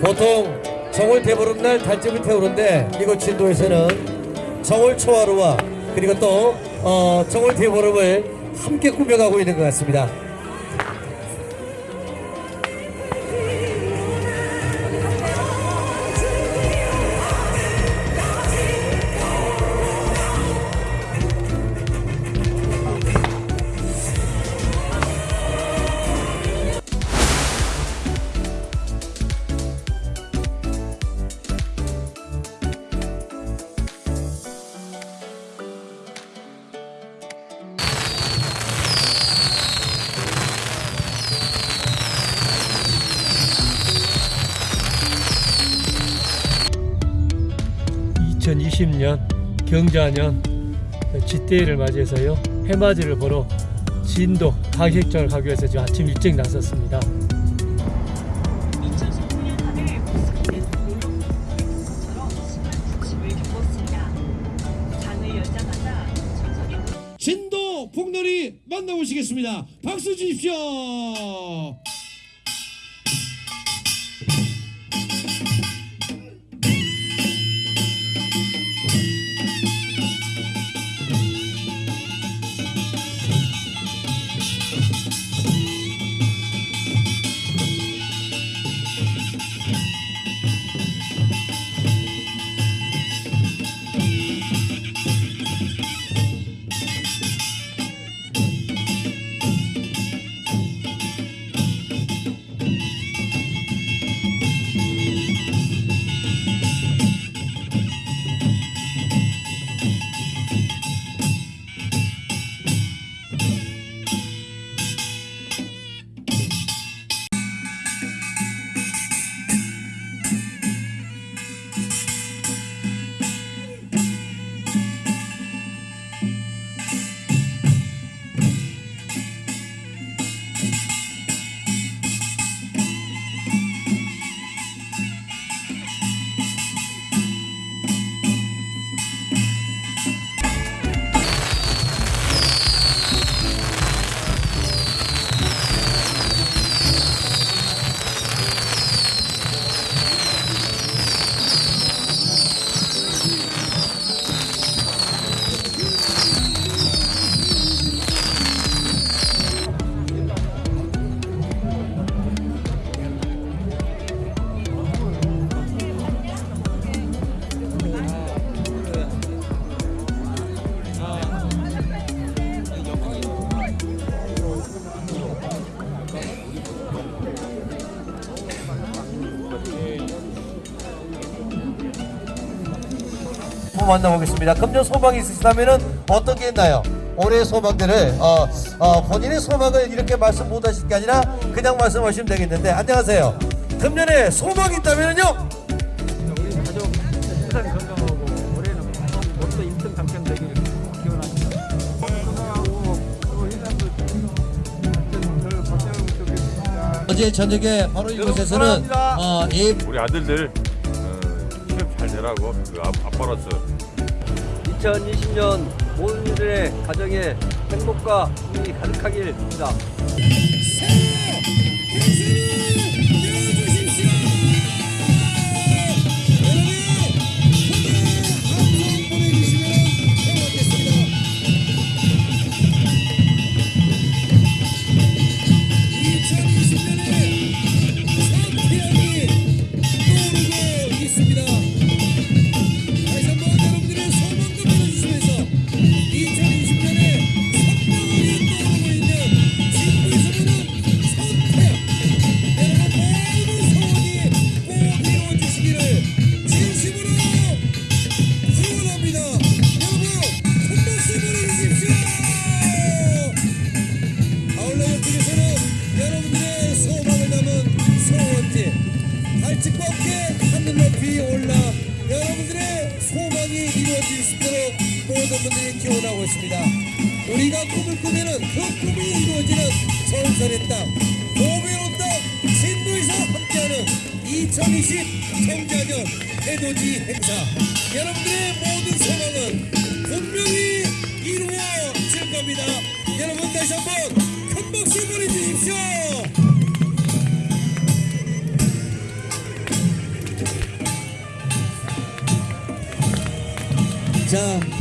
보통 정월 대보름날 달집을 태우는데 이곳 진도에서는 정월 초하루와 그리고 또 어, 정월 대보름을 함께 꾸며가고 있는 것 같습니다. (2020년) 경자년 쥐대회를 맞이해서요 해맞이를 보러 진도 가객장을 가기 위해서 지금 아침 일찍 나섰습니다 2019년 한해 모습에서 놀러처럼 시골 중심을 겪었습니다. 장을 열자마자 천석의 진도 복놀이 만나보시겠습니다. 박수 주십시오. 한번 만나보겠습니다. 금년 소망이 있으시다면은 어떤 게 있나요? 올해 소망들을 어, 어, 본인의 소망을 이렇게 말씀 못 하실 게 아니라 그냥 말씀하시면 되겠는데 안녕하세요. 금년에 소망이 있다면은요? 우리 가족 항상 건강하고 올해는 모두 1등 당첨되기를 기원합니다. 건강하고 하여튼 늘 박수하면 좋겠습니다. 어제 저녁에 바로 이곳에서는 어, 이 우리 아들들 어, 잘 되라고 그 아, 아빠로서 2020년 모든 이들의 가정에 행복과 힘이 가득하길 빕니다. 있습니다. 우리가 꿈을 꾸면 그 꿈이 이루어지는 전설의 땅, 노벨의 땅, 진도에서 함께하는 2020 청자년 해돋이 행사. 여러분들의 모든 소망은 분명히 이루어질 겁니다. 여러분 다시 한번 큰 박수 보내주십시오. 자.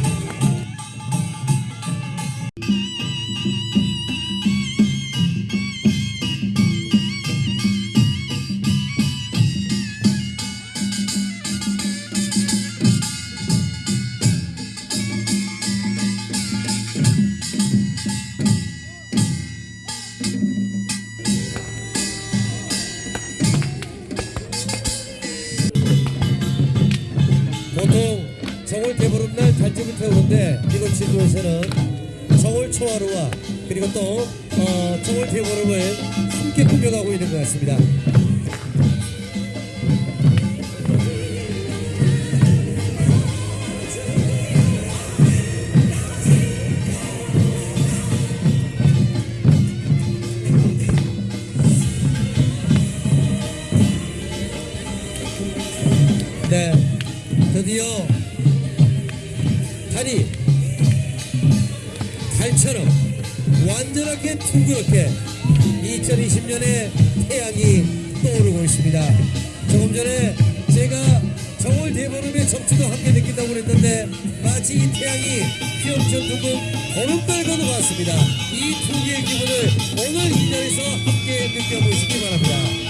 달집을 태우는데 이번 진도에서는 정월 초하루와 그리고 또 어, 정월 대보름을 함께 꾸며가고 있는 것 같습니다. 네, 드디어 달이 달처럼 완전하게 둥그렇게 2020년에 태양이 떠오르고 있습니다. 조금 전에 제가 정월 대보름의 정취도 함께 느낀다고 그랬는데 마치 이 태양이 휘엄전 둥근 보름달 건너갔습니다. 이 두 개의 기분을 오늘 이 자리에서 함께 느껴보시기 바랍니다.